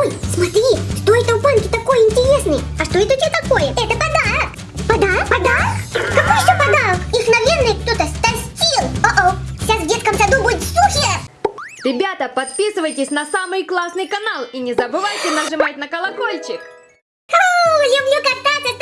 Ой, смотри, что это в банке такое интересное? А что это у тебя такое? Это подарок. Подарок? Подарок? Какой еще подарок? Их, наверное, кто-то стастил. О-о, сейчас в детском саду будет сухие. Ребята, подписывайтесь на самый классный канал и не забывайте нажимать на колокольчик. О, люблю кататься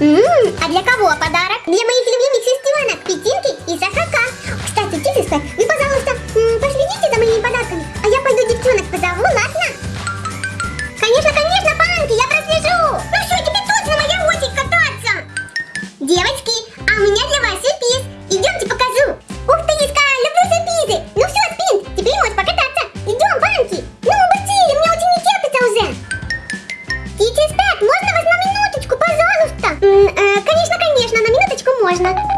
А для кого подарок? Для моих А, конечно, конечно, на минуточку можно.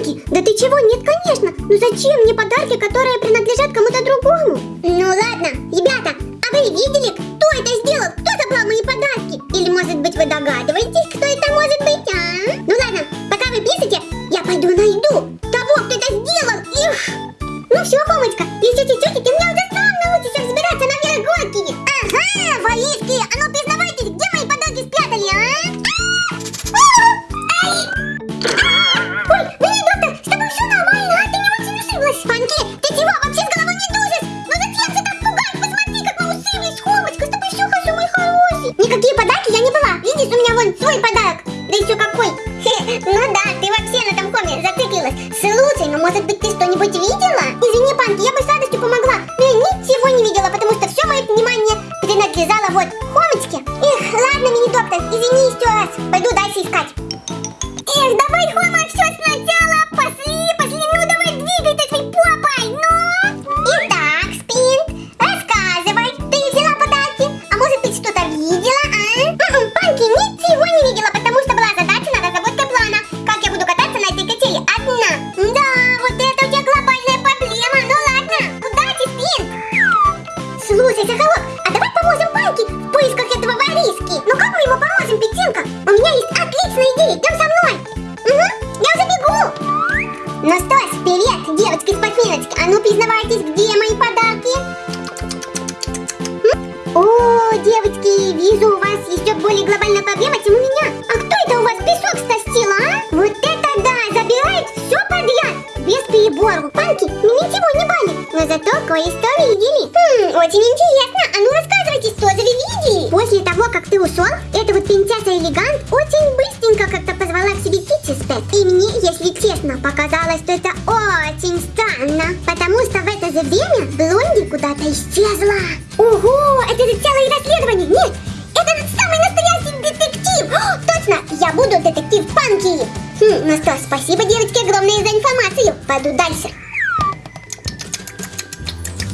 Пуки, да ты чего? Нет, конечно. Ну зачем мне подарки, которые принадлежат кому-то другому? Ну ладно, ребята, а вы видели, кто это сделал? Кто забрал мои подарки? Или может быть вы догадываетесь, кто это может быть, а? Ну ладно, пока вы пишете, я пойду найду того, кто это сделал. Их! Ну все, Хомочка, если тетя Никакие подарки я не была. Видишь, у меня вон свой подарок. Да еще какой. Ну да, ты вообще на том коме зациклилась. Слушай, ну может быть ты что-нибудь видела? Извини, Панки, я бы с радостью помогла. Но я ничего не видела, потому что все мое внимание принадлежало вот Хомочке. Эх, ладно, мини-доктор, извини еще раз. Пойду дальше искать. Девочки, вижу, у вас еще более глобальная проблема, чем у меня. А кто это у вас песок стастил, а? Вот это да, забирает все подряд. Без перебору. Панки, меня ничего не банят. Но зато кое-что видели. Хм, очень интересно. А ну рассказывайте, что же вы видели? После того, как ты ушел, эта вот принцесса Элегант очень быстренько как-то позвала к себе Тичи И мне, если честно, показалось, что это очень Панки. Хм, ну что, спасибо, девочки, огромное за информацию. Пойду дальше.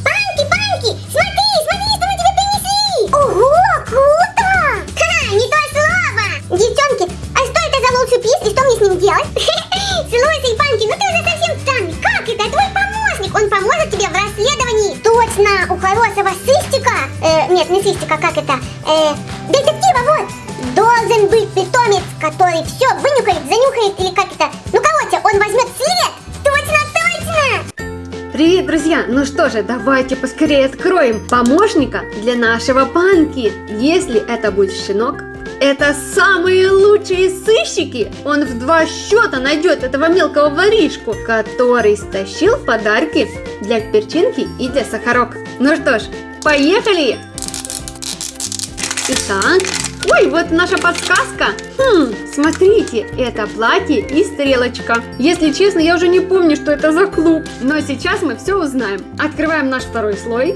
Панки, Панки, смотри, смотри, что мы тебе принесли. Ого, круто. Ха, не то слово. Девчонки, а что это за велосипед и что мне с ним делать? Слушай, Панки, ну ты уже совсем странный. Как это? Твой помощник, он поможет тебе в расследовании. Точно, у хорошего сыщика, э, нет, не сыщика, как это, э, детектива, вот, должен быть питомец, который все Ну что же, давайте поскорее откроем помощника для нашего панки. Если это будет щенок, это самые лучшие сыщики! Он в два счета найдет этого мелкого воришку, который стащил подарки для перчинки и для сахарок. Ну что ж, поехали! Итак, ой, вот наша подсказка. Хм, смотрите, это платье и стрелочка. Если честно, я уже не помню, что это за клуб. Но сейчас мы все узнаем. Открываем наш второй слой.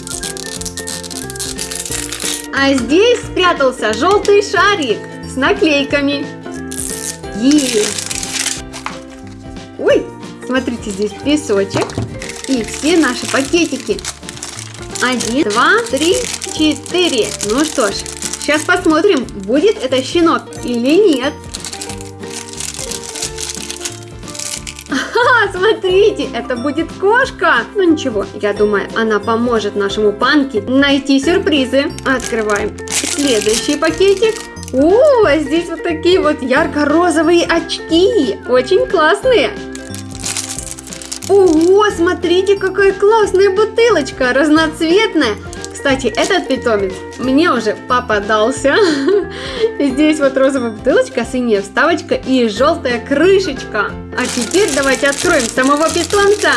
А здесь спрятался желтый шарик с наклейками. Есть. Ой, смотрите, здесь песочек и все наши пакетики. Один, два, три, четыре. Ну что ж, сейчас посмотрим, будет это щенок или нет. Смотрите, это будет кошка. Ну ничего, я думаю, она поможет нашему панке найти сюрпризы. Открываем следующий пакетик. О, здесь вот такие вот ярко-розовые очки. Очень классные. Ого, смотрите, какая классная бутылочка, разноцветная. Кстати, этот питомец мне уже попадался. Здесь вот розовая бутылочка, синяя вставочка и желтая крышечка. А теперь давайте откроем самого питомца.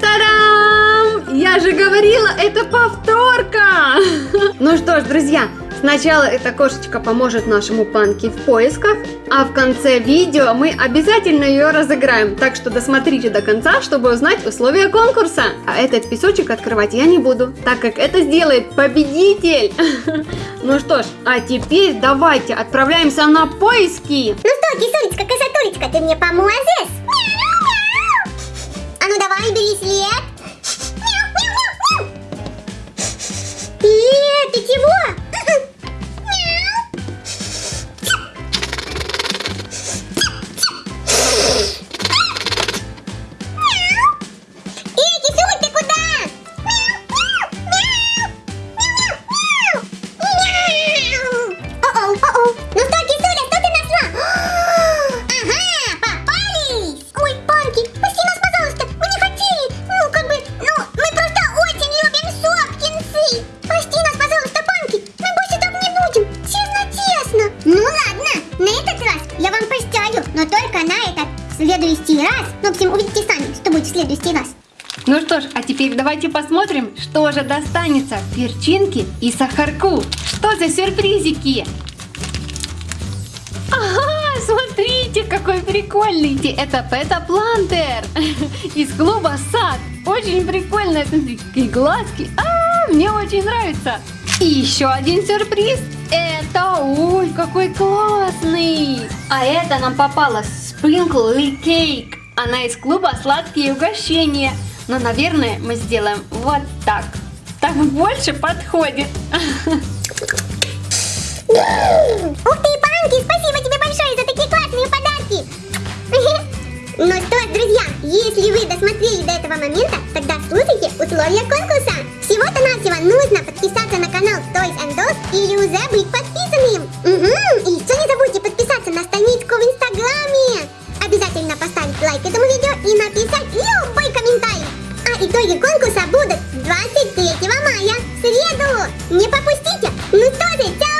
Та-дам! Я же говорила, это повторка! Ну что ж, друзья, Сначала эта кошечка поможет нашему панке в поисках, а в конце видео мы обязательно ее разыграем. Так что досмотрите до конца, чтобы узнать условия конкурса. А этот песочек открывать я не буду, так как это сделает победитель. Ну что ж, а теперь давайте отправляемся на поиски. Ну что, кисулечка, красотулечка, ты мне поможешь? Следующий раз. Ну, в общем, увидите сами, что будет в следующий раз. Ну что ж, а теперь давайте посмотрим, что же достанется перчинке и сахарку. Что за сюрпризики? Ага, смотрите, какой прикольный. Это Пета Плантер из клуба Сад. Очень прикольно, смотрите, какие глазки. А, мне очень нравится. И еще один сюрприз. Это, ой, какой классный. А это нам попалось Sprinkle Cake. Она из клуба «Сладкие угощения». Но, наверное, мы сделаем вот так. Так больше подходит. Ух ты, Панки, спасибо тебе большое за такие классные подарки. Ну что ж, друзья, если вы досмотрели до этого момента, тогда слушайте условия конкурса. Всего-то навсего нужно подписаться на канал Toys and Dolls или уже быть подписанным. Не пропустите. Ну что же, чао!